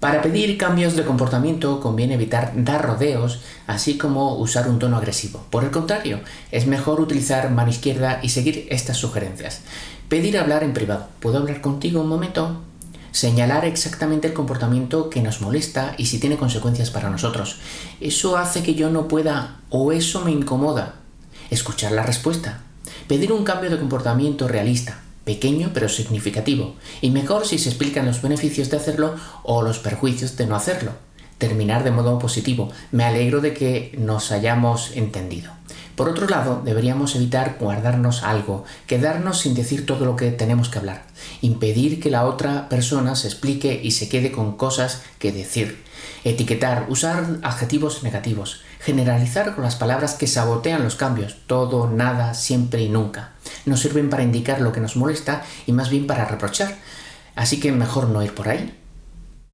Para pedir cambios de comportamiento conviene evitar dar rodeos, así como usar un tono agresivo. Por el contrario, es mejor utilizar mano izquierda y seguir estas sugerencias. Pedir hablar en privado. ¿Puedo hablar contigo un momento? Señalar exactamente el comportamiento que nos molesta y si tiene consecuencias para nosotros. Eso hace que yo no pueda o eso me incomoda. Escuchar la respuesta. Pedir un cambio de comportamiento realista pequeño pero significativo, y mejor si se explican los beneficios de hacerlo o los perjuicios de no hacerlo. Terminar de modo positivo. Me alegro de que nos hayamos entendido. Por otro lado, deberíamos evitar guardarnos algo, quedarnos sin decir todo lo que tenemos que hablar, impedir que la otra persona se explique y se quede con cosas que decir, etiquetar, usar adjetivos negativos, generalizar con las palabras que sabotean los cambios, todo, nada, siempre y nunca. No sirven para indicar lo que nos molesta y más bien para reprochar. Así que mejor no ir por ahí.